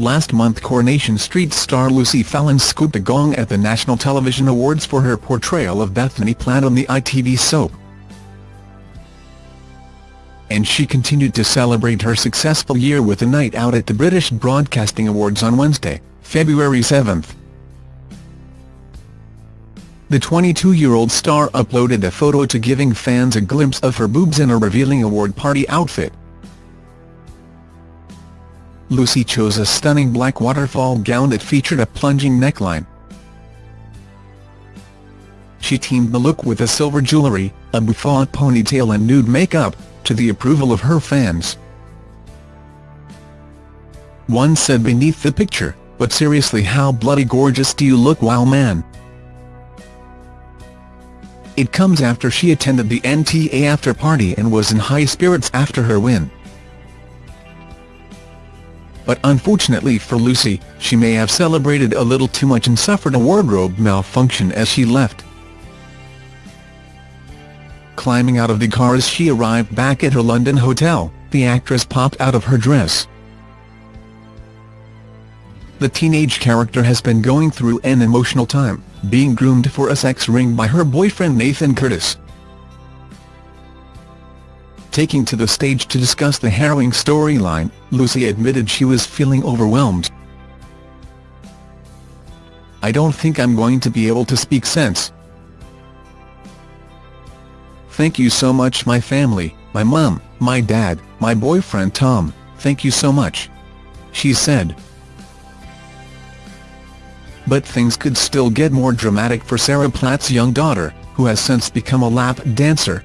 Last month Coronation Street star Lucy Fallon scooped a gong at the National Television Awards for her portrayal of Bethany Platt on the ITV soap. And she continued to celebrate her successful year with a night out at the British Broadcasting Awards on Wednesday, February 7. The 22-year-old star uploaded a photo to giving fans a glimpse of her boobs in a revealing award party outfit. Lucy chose a stunning black waterfall gown that featured a plunging neckline. She teamed the look with a silver jewellery, a bouffant ponytail and nude makeup, to the approval of her fans. One said beneath the picture, but seriously how bloody gorgeous do you look wow man. It comes after she attended the NTA after-party and was in high spirits after her win. But unfortunately for Lucy, she may have celebrated a little too much and suffered a wardrobe malfunction as she left. Climbing out of the car as she arrived back at her London hotel, the actress popped out of her dress. The teenage character has been going through an emotional time being groomed for a sex ring by her boyfriend Nathan Curtis. Taking to the stage to discuss the harrowing storyline, Lucy admitted she was feeling overwhelmed. I don't think I'm going to be able to speak sense. Thank you so much my family, my mum, my dad, my boyfriend Tom, thank you so much. She said. But things could still get more dramatic for Sarah Platt's young daughter, who has since become a lap dancer,